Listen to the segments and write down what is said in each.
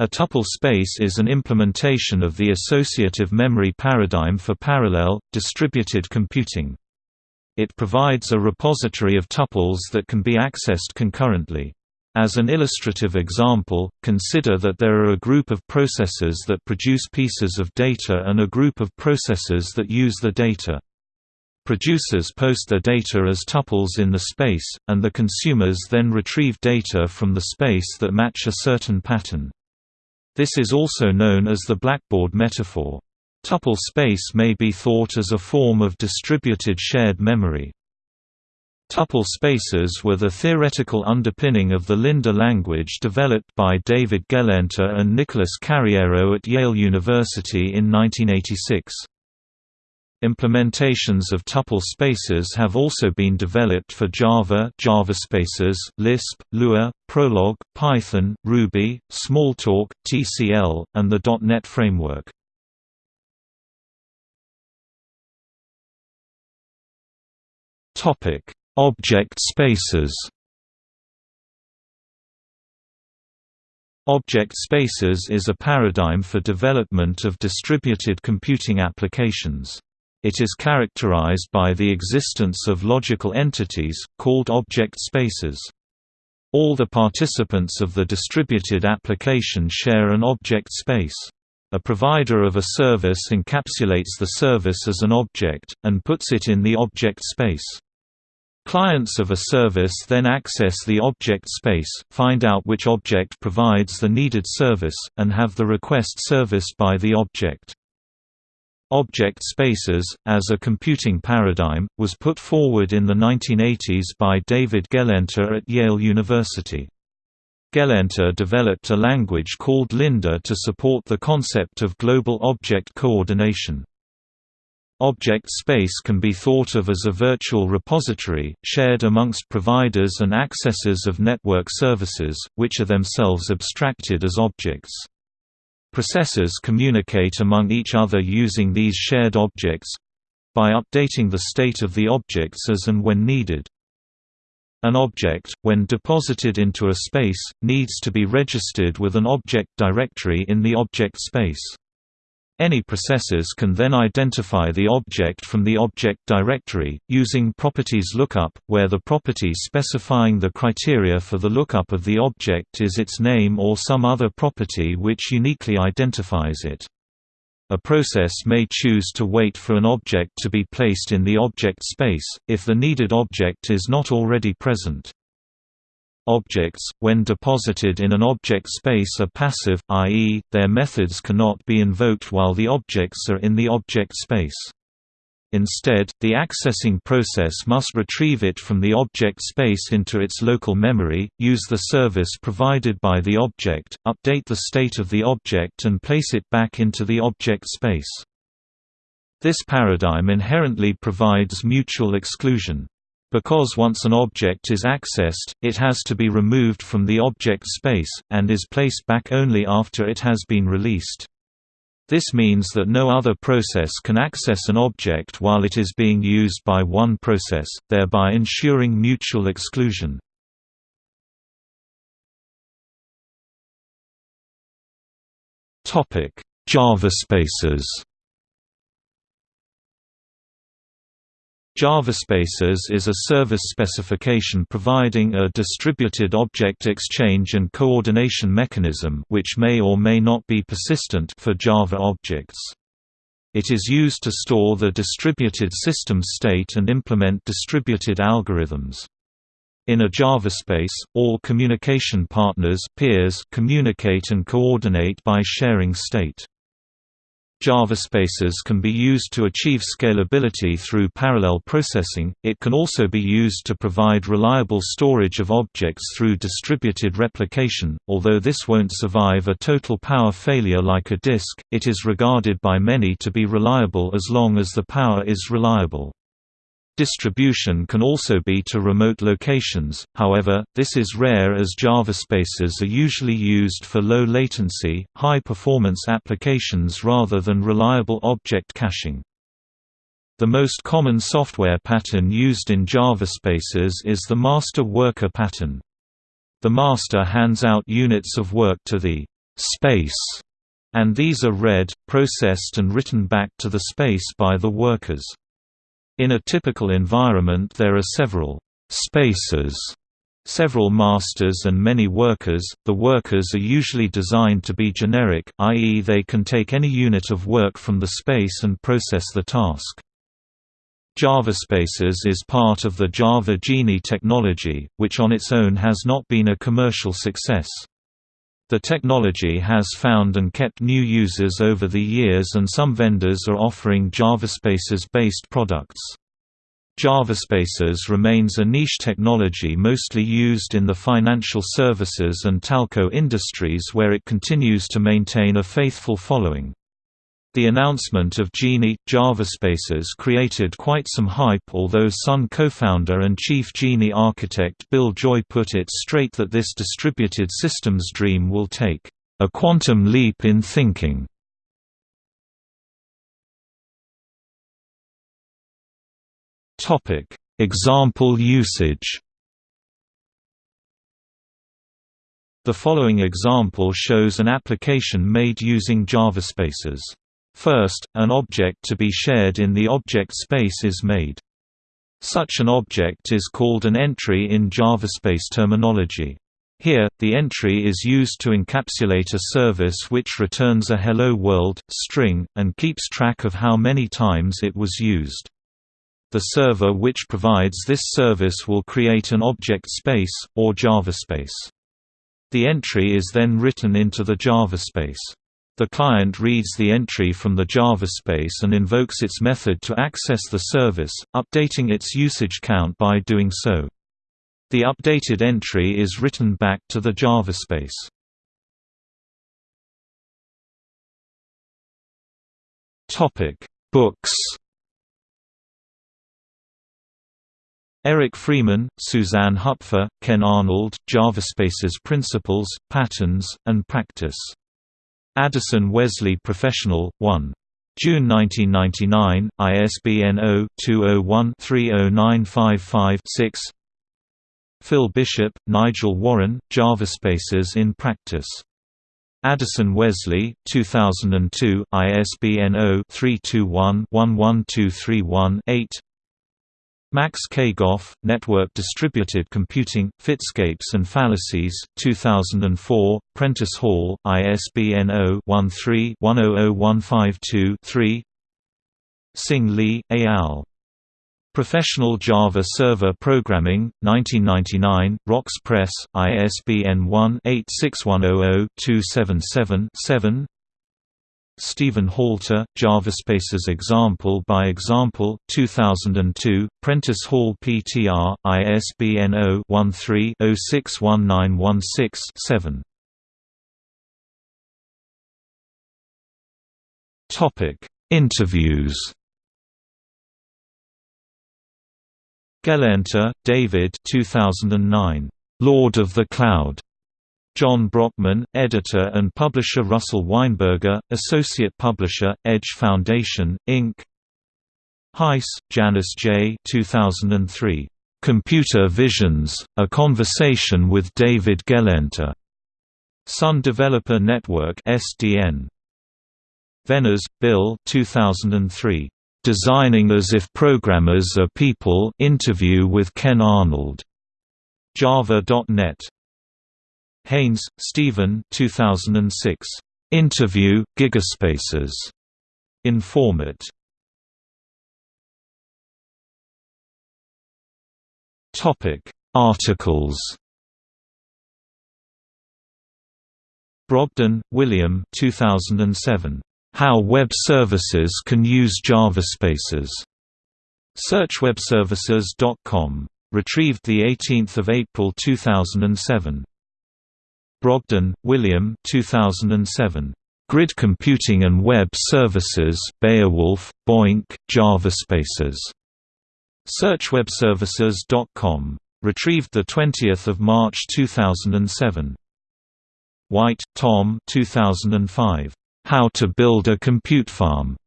A tuple space is an implementation of the associative memory paradigm for parallel, distributed computing. It provides a repository of tuples that can be accessed concurrently. As an illustrative example, consider that there are a group of processors that produce pieces of data and a group of processors that use the data. Producers post their data as tuples in the space, and the consumers then retrieve data from the space that match a certain pattern. This is also known as the blackboard metaphor. Tuple space may be thought as a form of distributed shared memory. Tuple spaces were the theoretical underpinning of the Linda language developed by David Gelernter and Nicholas Carriero at Yale University in 1986. Implementations of tuple spaces have also been developed for Java JavaSpaces, Lisp, Lua, Prolog, Python, Ruby, Smalltalk, TCL, and the .NET framework. Topic: Object spaces Object spaces is a paradigm for development of distributed computing applications. It is characterized by the existence of logical entities, called object spaces. All the participants of the distributed application share an object space. A provider of a service encapsulates the service as an object, and puts it in the object space. Clients of a service then access the object space, find out which object provides the needed service, and have the request serviced by the object. Object spaces, as a computing paradigm, was put forward in the 1980s by David Gelernter at Yale University. Gelernter developed a language called Linda to support the concept of global object coordination. Object space can be thought of as a virtual repository, shared amongst providers and accessors of network services, which are themselves abstracted as objects. Processors communicate among each other using these shared objects—by updating the state of the objects as and when needed. An object, when deposited into a space, needs to be registered with an object directory in the object space. Any processors can then identify the object from the object directory, using properties lookup, where the property specifying the criteria for the lookup of the object is its name or some other property which uniquely identifies it. A process may choose to wait for an object to be placed in the object space, if the needed object is not already present. Objects, when deposited in an object space are passive, i.e., their methods cannot be invoked while the objects are in the object space. Instead, the accessing process must retrieve it from the object space into its local memory, use the service provided by the object, update the state of the object and place it back into the object space. This paradigm inherently provides mutual exclusion. Because once an object is accessed, it has to be removed from the object space, and is placed back only after it has been released. This means that no other process can access an object while it is being used by one process, thereby ensuring mutual exclusion. Java spaces JavaSpaces is a service specification providing a distributed object exchange and coordination mechanism which may or may not be persistent for Java objects. It is used to store the distributed system state and implement distributed algorithms. In a JavaSpace, all communication partners peers communicate and coordinate by sharing state. JavaSpaces can be used to achieve scalability through parallel processing, it can also be used to provide reliable storage of objects through distributed replication, although this won't survive a total power failure like a disk, it is regarded by many to be reliable as long as the power is reliable. Distribution can also be to remote locations, however, this is rare as JavaSpaces are usually used for low latency, high performance applications rather than reliable object caching. The most common software pattern used in JavaSpaces is the master worker pattern. The master hands out units of work to the space, and these are read, processed and written back to the space by the workers. In a typical environment there are several spaces several masters and many workers. The workers are usually designed to be generic, i.e., they can take any unit of work from the space and process the task. JavaSpaces is part of the Java Jini technology, which on its own has not been a commercial success. The technology has found and kept new users over the years and some vendors are offering JavaSpaces-based products. JavaSpaces remains a niche technology mostly used in the financial services and telco industries where it continues to maintain a faithful following. The announcement of Jini, JavaSpaces created quite some hype although Sun co-founder and chief Jini architect Bill Joy put it straight that this distributed systems dream will take a quantum leap in thinking. Topic: Example usage The following example shows an application made using JavaSpaces. First, an object to be shared in the object space is made. Such an object is called an entry in JavaSpace terminology. Here, the entry is used to encapsulate a service which returns a Hello World string, and keeps track of how many times it was used. The server which provides this service will create an object space, or JavaSpace. The entry is then written into the JavaSpace. The client reads the entry from the JavaSpace and invokes its method to access the service, updating its usage count by doing so. The updated entry is written back to the JavaSpace. Topic: Books. Eric Freeman, Suzanne Hupfer, Ken Arnold, JavaSpaces Principles, Patterns, and Practice Addison Wesley Professional, 1. June 1999, ISBN 0-201-30955-6 Phil Bishop, Nigel Warren, JavaSpaces in Practice. Addison Wesley, 2002, ISBN 0-321-11231-8 Max K. Goff, Network Distributed Computing, Fitscapes and Fallacies, 2004, Prentice Hall, ISBN 0-13-100152-3 Sing Li, al. Professional Java Server Programming, 1999, Wrox Press, ISBN 1-86100-277-7 Stephen Halter, JavaSpaces Example by Example, 2002, Prentice Hall PTR, ISBN 0-13-061916-7. Interviews Gelernter, David 2009. Lord of the Cloud. John Brockman, editor and publisher Russell Weinberger, associate publisher, Edge Foundation, Inc. Heiss, Janice J. 2003. Computer Visions, A Conversation with David Gelernter. Sun Developer Network SDN. Venners, Bill 2003. Designing as if Programmers Are People interview with Ken Arnold. Java.net Haynes, Stephen 2006. Interview, Gigaspaces. Informat. Topic Articles Brogdon, William 2007. How Web Services Can Use JavaSpaces. SearchWebServices.com. Retrieved 18 April 2007. Brogdon, William 2007. Grid Computing and Web Services Beowulf, BOINC, JavaSpaces. SearchWebServices.com. Retrieved 20 March 2007. White, Tom 2005. How to Build a Compute Farm.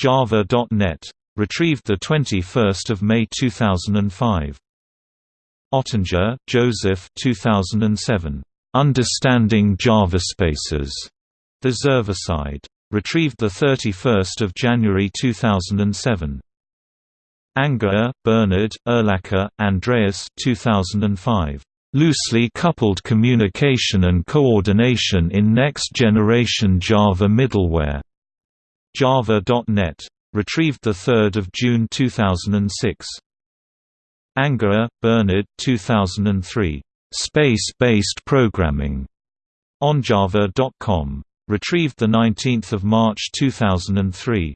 Java.net. Retrieved 21 May 2005. Ottinger, Joseph 2007. Understanding JavaSpaces, The Server-Side. Retrieved 31 January 2007. Angerer, Bernard, Urlacher, Andreas 2005. Loosely coupled communication and coordination in next-generation Java middleware. Java.net. Retrieved 3 June 2006. Angerer, Bernard 2003. Space-based programming. OnJava.com. Retrieved 19 March 2003.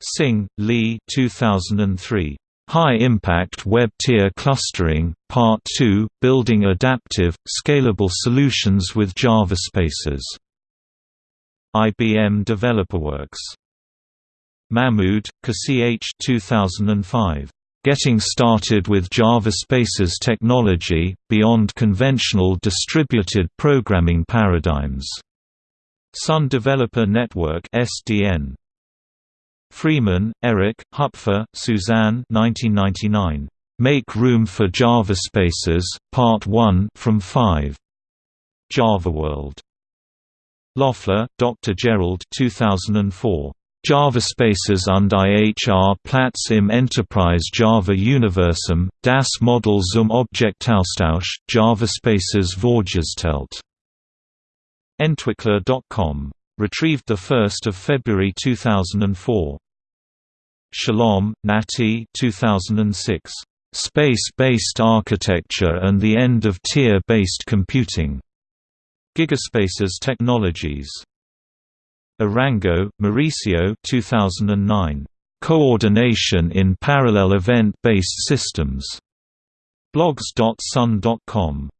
Singh, Lee 2003. High Impact Web Tier Clustering, Part 2, Building Adaptive, Scalable Solutions with JavaSpaces. IBM DeveloperWorks. Mahmood, H. 2005. Getting Started with JavaSpaces Technology, Beyond Conventional Distributed Programming Paradigms. Sun Developer Network SDN. Freeman, Eric, Hupfer, Suzanne 1999. Make Room for JavaSpaces, Part 1 from 5. JavaWorld. Loeffler, Dr. Gerald 2004. JavaSpaces und IHR Platz im Enterprise Java Universum, das Modell zum Objektaustausch, JavaSpaces Vorgestellt. Entwickler.com. Retrieved 1 February 2004. Shalom, Nati 2006. Space-based Architecture and the End of Tier-Based Computing. Gigaspaces Technologies. Arango, Mauricio 2009. Coordination in Parallel Event-Based Systems. blogs.sun.com.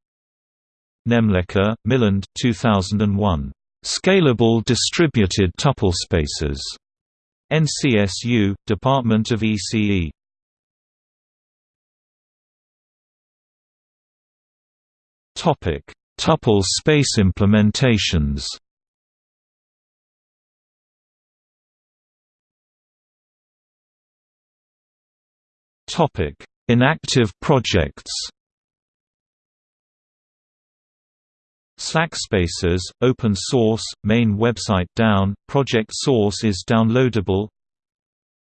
Nemlekar, Milind 2001. Scalable Distributed Tuple Spaces. NCSU, Department of ECE. Topic: Tuple space implementations. Topic: Inactive projects. Slackspaces, open source, main website down, project source is downloadable.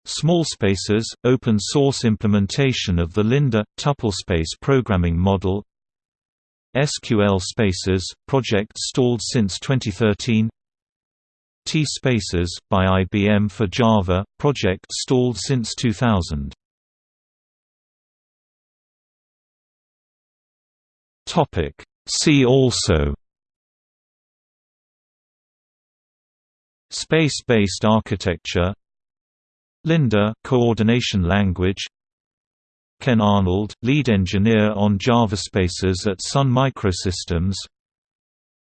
Smallspaces, open source implementation of the Linda, tuplespace programming model. SQL Spaces, project stalled since 2013 T-Spaces, by IBM for Java, project stalled since 2000 See also. Space-based architecture. Linda coordination language. Ken Arnold, lead engineer on JavaSpaces at Sun Microsystems.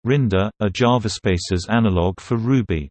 Rinda, a JavaSpaces analog for Ruby